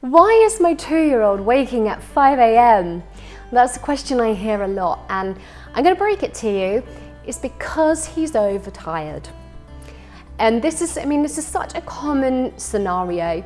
Why is my two-year-old waking at 5 a.m.? That's a question I hear a lot and I'm going to break it to you. It's because he's overtired. And this is, I mean, this is such a common scenario.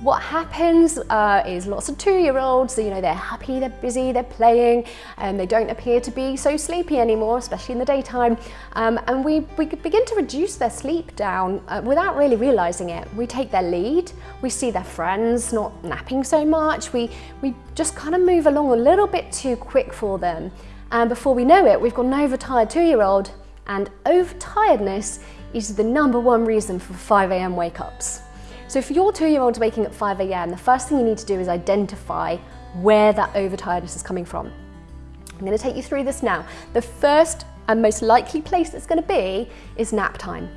What happens uh, is lots of two-year-olds, you know, they're happy, they're busy, they're playing, and they don't appear to be so sleepy anymore, especially in the daytime. Um, and we, we begin to reduce their sleep down uh, without really realizing it. We take their lead, we see their friends not napping so much, we, we just kind of move along a little bit too quick for them. And before we know it, we've got an overtired two-year-old, and overtiredness is the number one reason for 5 a.m. wake-ups. So if your two-year-old's waking at 5 a.m., the first thing you need to do is identify where that overtiredness is coming from. I'm going to take you through this now. The first and most likely place it's going to be is nap time.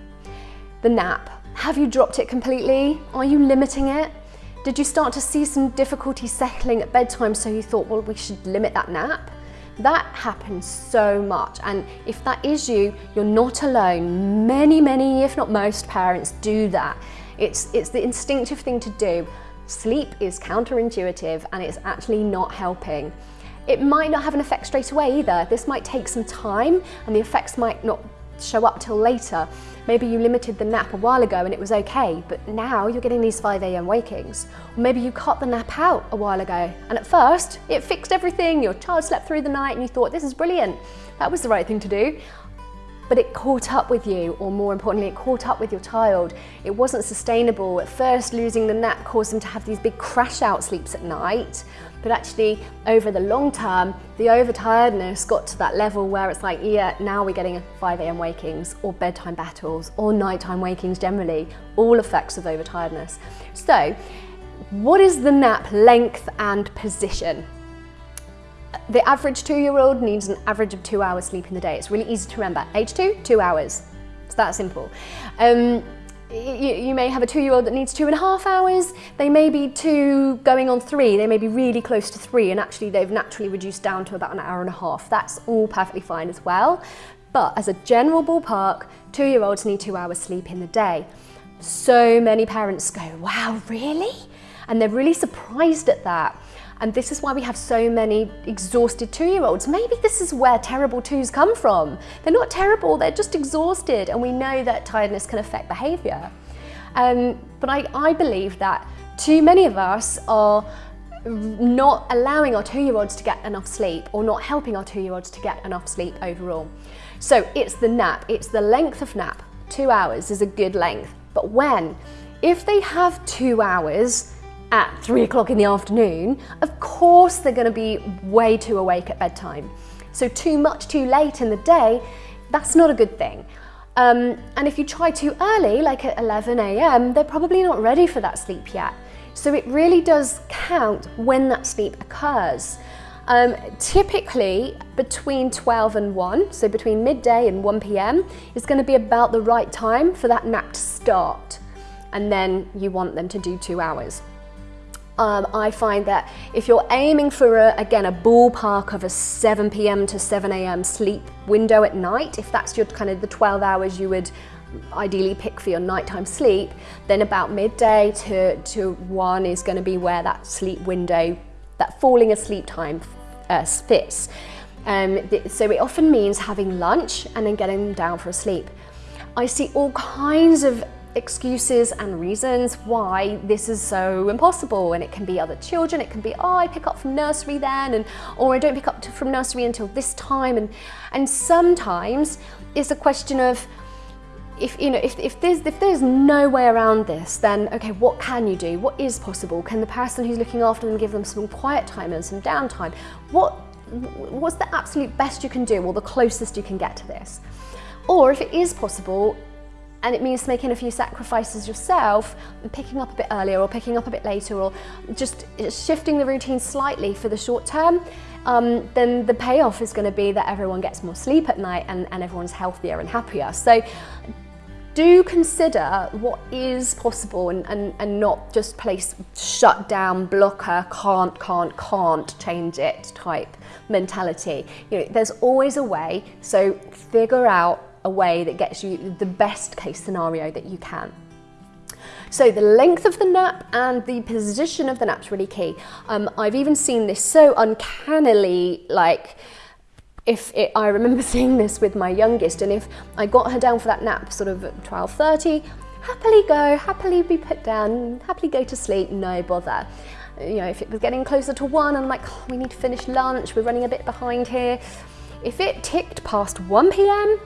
The nap. Have you dropped it completely? Are you limiting it? Did you start to see some difficulty settling at bedtime so you thought, well, we should limit that nap? That happens so much and if that is you, you're not alone. Many, many, if not most parents do that. It's, it's the instinctive thing to do. Sleep is counterintuitive and it's actually not helping. It might not have an effect straight away either. This might take some time and the effects might not show up till later. Maybe you limited the nap a while ago and it was okay, but now you're getting these 5am wakings. Or maybe you cut the nap out a while ago and at first it fixed everything, your child slept through the night and you thought this is brilliant. That was the right thing to do but it caught up with you, or more importantly, it caught up with your child. It wasn't sustainable. At first, losing the nap caused them to have these big crash out sleeps at night, but actually over the long term, the overtiredness got to that level where it's like, yeah, now we're getting 5 a.m. wakings or bedtime battles or nighttime wakings generally, all effects of overtiredness. So what is the nap length and position? The average two-year-old needs an average of two hours sleep in the day. It's really easy to remember. Age two, two hours. It's that simple. Um, you, you, may have a two-year-old that needs two and a half hours. They may be two going on three. They may be really close to three and actually they've naturally reduced down to about an hour and a half. That's all perfectly fine as well. But as a general ballpark, two-year-olds need two hours sleep in the day. So many parents go, wow, really? And they're really surprised at that. And this is why we have so many exhausted two-year-olds. Maybe this is where terrible twos come from. They're not terrible, they're just exhausted. And we know that tiredness can affect behavior. Um, but I, I believe that too many of us are not allowing our two-year-olds to get enough sleep or not helping our two-year-olds to get enough sleep overall. So it's the nap, it's the length of nap. Two hours is a good length. But when? If they have two hours, at three o'clock in the afternoon, of course they're going to be way too awake at bedtime. So too much too late in the day, that's not a good thing. Um, and if you try too early, like at 11 a.m., they're probably not ready for that sleep yet. So it really does count when that sleep occurs. Um, typically between 12 and 1, so between midday and 1 p.m. is going to be about the right time for that nap to start. And then you want them to do two hours. Um, I find that if you're aiming for, a, again, a ballpark of a 7 p.m. to 7 a.m. sleep window at night, if that's your kind of the 12 hours you would ideally pick for your nighttime sleep, then about midday to, to 1 is going to be where that sleep window, that falling asleep time uh, fits. Um, so it often means having lunch and then getting down for a sleep. I see all kinds of excuses and reasons why this is so impossible. And it can be other children it can be oh I pick up from nursery then and or I don't pick up to, from nursery until this time. And and sometimes it's a question of if you know if, if there's if there's no way around this then okay what can you do? What is possible? Can the person who's looking after them give them some quiet time and some downtime? What what's the absolute best you can do or the closest you can get to this? Or if it is possible and it means making a few sacrifices yourself picking up a bit earlier or picking up a bit later or just shifting the routine slightly for the short term, um, then the payoff is going to be that everyone gets more sleep at night and, and everyone's healthier and happier. So do consider what is possible and, and, and not just place shut down, blocker, can't, can't, can't change it type mentality. You know, there's always a way, so figure out a way that gets you the best case scenario that you can. So the length of the nap and the position of the nap is really key. Um, I've even seen this so uncannily like if it, I remember seeing this with my youngest and if I got her down for that nap sort of at 12.30, happily go, happily be put down, happily go to sleep, no bother. You know, if it was getting closer to one, and I'm like, oh, we need to finish lunch, we're running a bit behind here. If it ticked past 1 p.m.,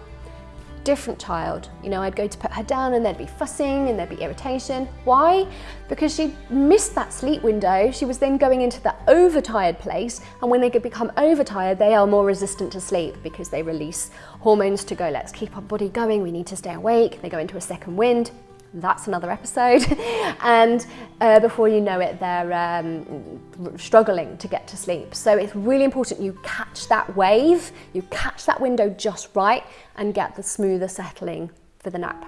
different child. You know, I'd go to put her down and there'd be fussing and there'd be irritation. Why? Because she missed that sleep window. She was then going into the overtired place. And when they could become overtired, they are more resistant to sleep because they release hormones to go, let's keep our body going. We need to stay awake. They go into a second wind that's another episode. and uh, before you know it, they're um, struggling to get to sleep. So it's really important you catch that wave, you catch that window just right and get the smoother settling for the nap.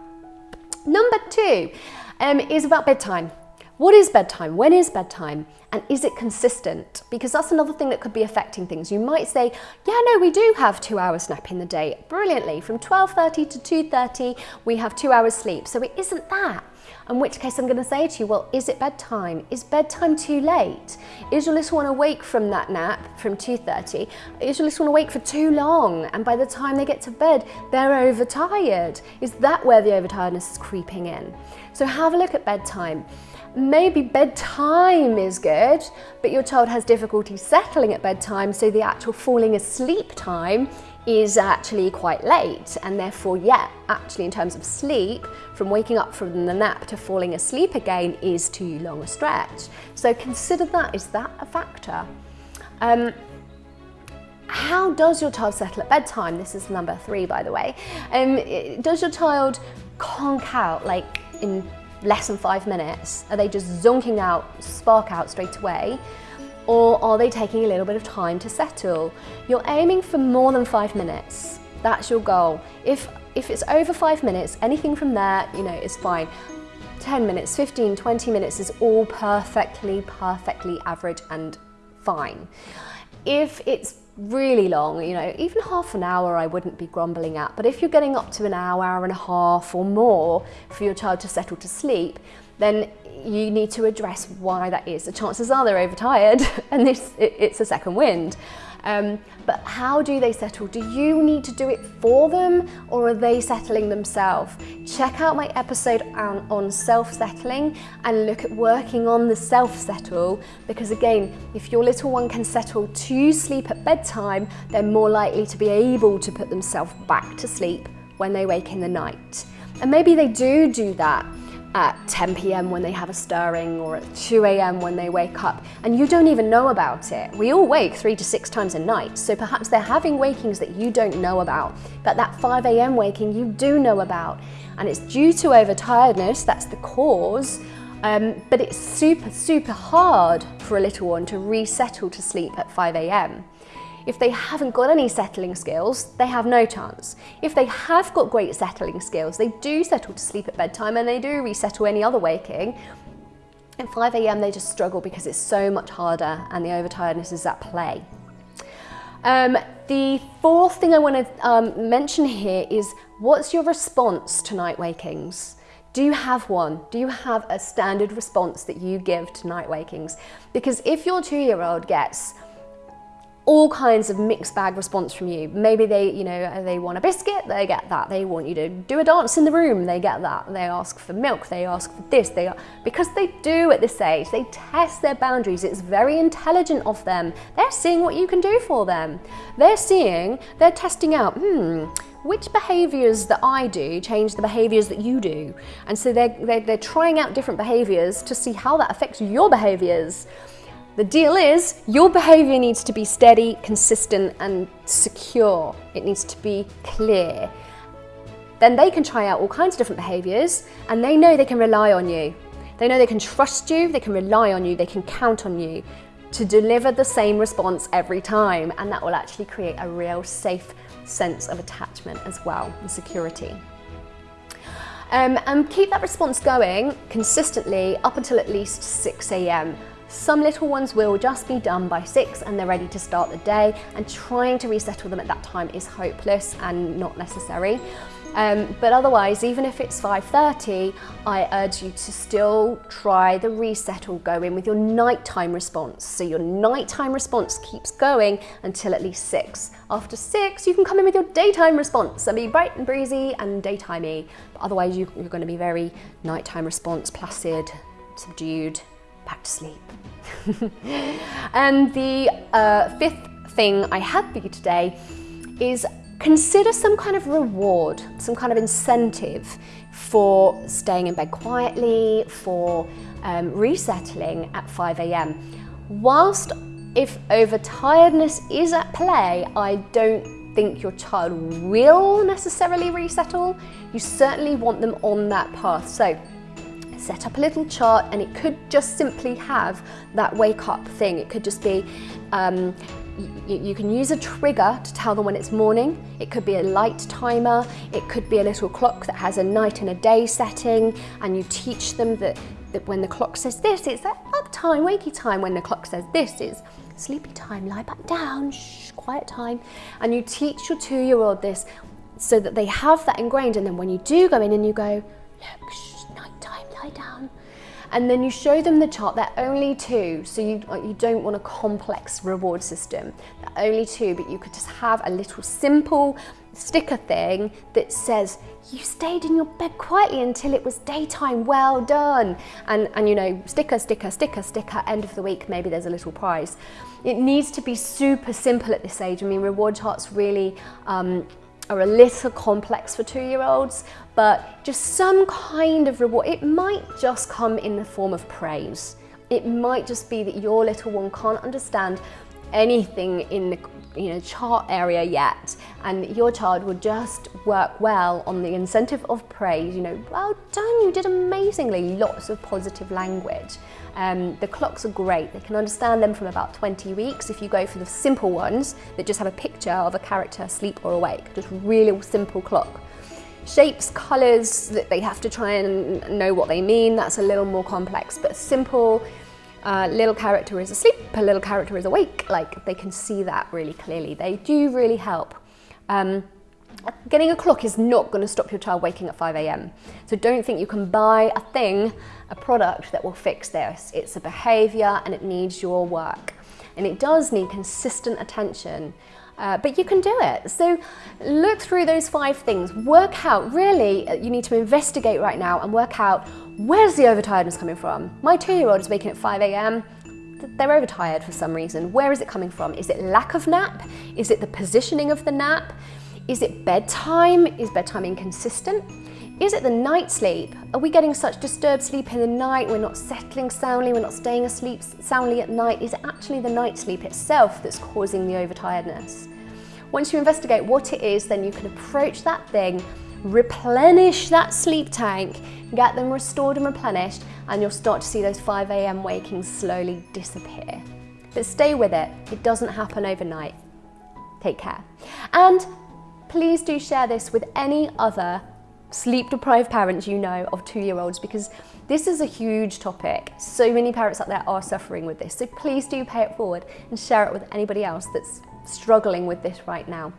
Number two um, is about bedtime. What is bedtime? When is bedtime? And is it consistent? Because that's another thing that could be affecting things. You might say, yeah, no, we do have two hours nap in the day. Brilliantly, from 12.30 to 2.30, we have two hours sleep. So it isn't that. In which case I'm going to say to you, well, is it bedtime? Is bedtime too late? Is your little one awake from that nap from 2.30? Is your little one awake for too long? And by the time they get to bed, they're overtired. Is that where the overtiredness is creeping in? So have a look at bedtime maybe bedtime is good, but your child has difficulty settling at bedtime, so the actual falling asleep time is actually quite late. And therefore yeah actually in terms of sleep from waking up from the nap to falling asleep again is too long a stretch. So consider that is that a factor? Um, how does your child settle at bedtime? This is number three by the way. Um, does your child conk out like in less than five minutes? Are they just zonking out, spark out straight away? Or are they taking a little bit of time to settle? You're aiming for more than five minutes. That's your goal. If, if it's over five minutes, anything from there, you know, is fine. 10 minutes, 15, 20 minutes is all perfectly, perfectly average and fine. If it's really long, you know, even half an hour I wouldn't be grumbling at, but if you're getting up to an hour, hour and a half or more for your child to settle to sleep, then you need to address why that is. The chances are they're overtired and this it, it's a second wind. Um, but how do they settle? Do you need to do it for them or are they settling themselves? Check out my episode on, on self-settling and look at working on the self-settle because again, if your little one can settle to sleep at bedtime, they're more likely to be able to put themselves back to sleep when they wake in the night. And maybe they do do that at 10 p.m. when they have a stirring or at 2 a.m. when they wake up and you don't even know about it. We all wake three to six times a night, so perhaps they're having wakings that you don't know about, but that 5 a.m. waking you do know about. And it's due to overtiredness, that's the cause, um, but it's super, super hard for a little one to resettle to sleep at 5 a.m. If they haven't got any settling skills, they have no chance. If they have got great settling skills, they do settle to sleep at bedtime and they do resettle any other waking, at 5am they just struggle because it's so much harder and the overtiredness is at play. Um, the fourth thing I want to um, mention here is what's your response to night wakings? Do you have one? Do you have a standard response that you give to night wakings? Because if your two-year-old gets all kinds of mixed bag response from you. Maybe they, you know, they want a biscuit, they get that. They want you to do a dance in the room, they get that. They ask for milk, they ask for this, they are, because they do at this age, they test their boundaries. It's very intelligent of them. They're seeing what you can do for them. They're seeing, they're testing out, hmm, which behaviors that I do change the behaviors that you do. And so they're, they're, they're trying out different behaviors to see how that affects your behaviors. The deal is your behavior needs to be steady, consistent and secure. It needs to be clear. Then they can try out all kinds of different behaviors and they know they can rely on you. They know they can trust you, they can rely on you, they can count on you to deliver the same response every time and that will actually create a real safe sense of attachment as well and security. Um, and keep that response going consistently up until at least 6 a.m. Some little ones will just be done by six and they're ready to start the day and trying to resettle them at that time is hopeless and not necessary. Um, but otherwise, even if it's 5.30, I urge you to still try the resettle, go in with your nighttime response. So your nighttime response keeps going until at least six. After six, you can come in with your daytime response and be bright and breezy and daytimey. But otherwise, you, you're going to be very nighttime response, placid, subdued, back to sleep. and the uh, fifth thing I have for you today is consider some kind of reward, some kind of incentive for staying in bed quietly, for um, resettling at 5 a.m. Whilst if overtiredness is at play, I don't think your child will necessarily resettle. You certainly want them on that path. So set up a little chart and it could just simply have that wake up thing. It could just be um, you, can use a trigger to tell them when it's morning. It could be a light timer. It could be a little clock that has a night and a day setting and you teach them that, that when the clock says this, it's that up time, wakey time. When the clock says this, is sleepy time, lie back down, shh, quiet time. And you teach your two-year-old this so that they have that ingrained and then when you do go in and you go, look, shh, lie down, and then you show them the chart. They're only two, so you, you don't want a complex reward system. They're only two, but you could just have a little simple sticker thing that says, you stayed in your bed quietly until it was daytime, well done. And, and you know, sticker, sticker, sticker, sticker, end of the week, maybe there's a little prize. It needs to be super simple at this age. I mean, reward charts really um, are a little complex for two-year-olds, but just some kind of reward. It might just come in the form of praise. It might just be that your little one can't understand anything in the you know, chart area yet and your child will just work well on the incentive of praise, you know, well done, you did amazingly, lots of positive language. Um, the clocks are great, they can understand them from about 20 weeks if you go for the simple ones that just have a picture of a character asleep or awake, just really simple clock. Shapes, colours, that they have to try and know what they mean, that's a little more complex, but simple, uh, little character is asleep, a little character is awake, like they can see that really clearly. They do really help. Um, getting a clock is not going to stop your child waking at 5 a.m. So don't think you can buy a thing, a product that will fix this. It's a behavior and it needs your work. And it does need consistent attention uh, but you can do it. So look through those five things, work out, really, uh, you need to investigate right now and work out where's the overtiredness coming from? My two-year-old is waking at 5 a.m. They're overtired for some reason. Where is it coming from? Is it lack of nap? Is it the positioning of the nap? Is it bedtime? Is bedtime inconsistent? Is it the night sleep? Are we getting such disturbed sleep in the night? We're not settling soundly, we're not staying asleep soundly at night. Is it actually the night sleep itself that's causing the overtiredness? Once you investigate what it is, then you can approach that thing, replenish that sleep tank, get them restored and replenished, and you'll start to see those 5 a.m. wakings slowly disappear. But stay with it, it doesn't happen overnight. Take care. And please do share this with any other sleep deprived parents you know of two-year-olds because this is a huge topic. So many parents out there are suffering with this. So please do pay it forward and share it with anybody else that's struggling with this right now.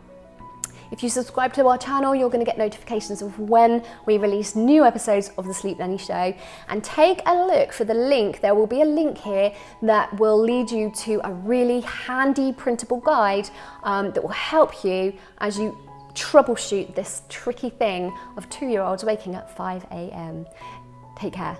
If you subscribe to our channel, you're going to get notifications of when we release new episodes of The Sleep Nanny Show. And take a look for the link. There will be a link here that will lead you to a really handy printable guide um, that will help you as you troubleshoot this tricky thing of two-year-olds waking at 5 a.m. Take care.